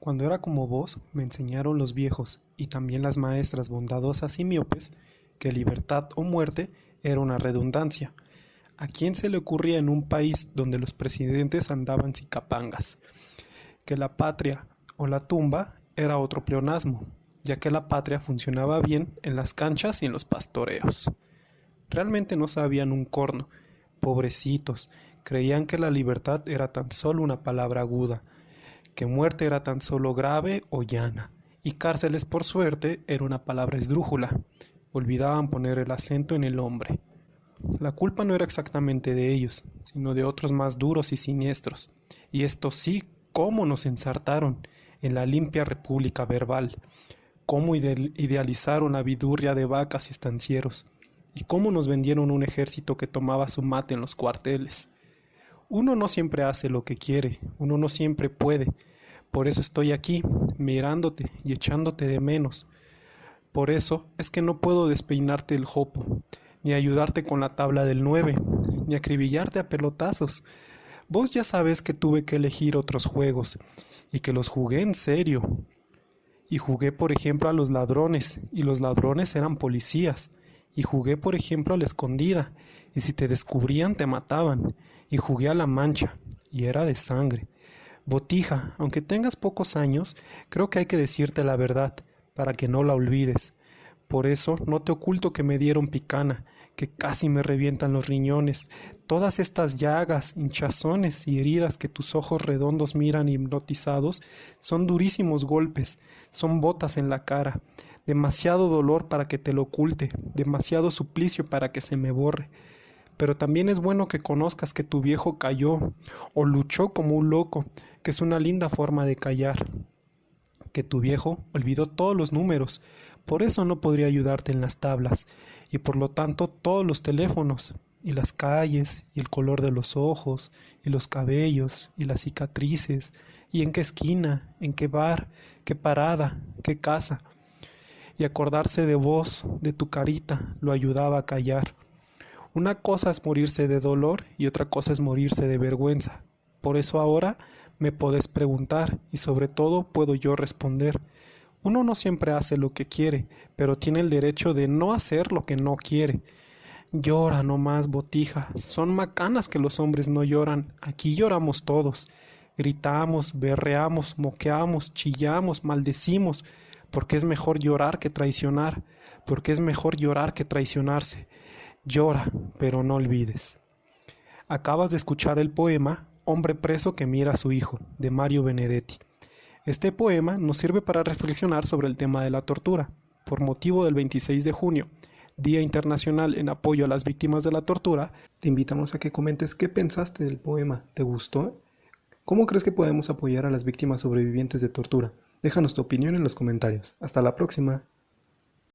Cuando era como vos, me enseñaron los viejos y también las maestras bondadosas y miopes que libertad o muerte era una redundancia. ¿A quién se le ocurría en un país donde los presidentes andaban cicapangas? Que la patria o la tumba era otro pleonasmo, ya que la patria funcionaba bien en las canchas y en los pastoreos. Realmente no sabían un corno, pobrecitos, creían que la libertad era tan solo una palabra aguda, que muerte era tan solo grave o llana, y cárceles por suerte era una palabra esdrújula. Olvidaban poner el acento en el hombre. La culpa no era exactamente de ellos, sino de otros más duros y siniestros. Y estos sí, cómo nos ensartaron en la limpia república verbal, cómo idealizaron la vidurria de vacas y estancieros, y cómo nos vendieron un ejército que tomaba su mate en los cuarteles. Uno no siempre hace lo que quiere, uno no siempre puede. Por eso estoy aquí, mirándote y echándote de menos. Por eso es que no puedo despeinarte el jopo, ni ayudarte con la tabla del nueve, ni acribillarte a pelotazos. Vos ya sabes que tuve que elegir otros juegos, y que los jugué en serio. Y jugué, por ejemplo, a los ladrones, y los ladrones eran policías. Y jugué, por ejemplo, a la escondida, y si te descubrían te mataban y jugué a la mancha, y era de sangre. Botija, aunque tengas pocos años, creo que hay que decirte la verdad, para que no la olvides. Por eso no te oculto que me dieron picana, que casi me revientan los riñones, todas estas llagas, hinchazones y heridas que tus ojos redondos miran hipnotizados, son durísimos golpes, son botas en la cara, demasiado dolor para que te lo oculte, demasiado suplicio para que se me borre pero también es bueno que conozcas que tu viejo cayó o luchó como un loco, que es una linda forma de callar. Que tu viejo olvidó todos los números, por eso no podría ayudarte en las tablas, y por lo tanto todos los teléfonos, y las calles, y el color de los ojos, y los cabellos, y las cicatrices, y en qué esquina, en qué bar, qué parada, qué casa. Y acordarse de vos, de tu carita, lo ayudaba a callar. Una cosa es morirse de dolor y otra cosa es morirse de vergüenza. Por eso ahora me podés preguntar y sobre todo puedo yo responder. Uno no siempre hace lo que quiere, pero tiene el derecho de no hacer lo que no quiere. Llora no más, botija. Son macanas que los hombres no lloran. Aquí lloramos todos. Gritamos, berreamos, moqueamos, chillamos, maldecimos, porque es mejor llorar que traicionar, porque es mejor llorar que traicionarse. Llora, pero no olvides. Acabas de escuchar el poema Hombre preso que mira a su hijo, de Mario Benedetti. Este poema nos sirve para reflexionar sobre el tema de la tortura, por motivo del 26 de junio, Día Internacional en apoyo a las víctimas de la tortura, te invitamos a que comentes qué pensaste del poema. ¿Te gustó? ¿Cómo crees que podemos apoyar a las víctimas sobrevivientes de tortura? Déjanos tu opinión en los comentarios. Hasta la próxima.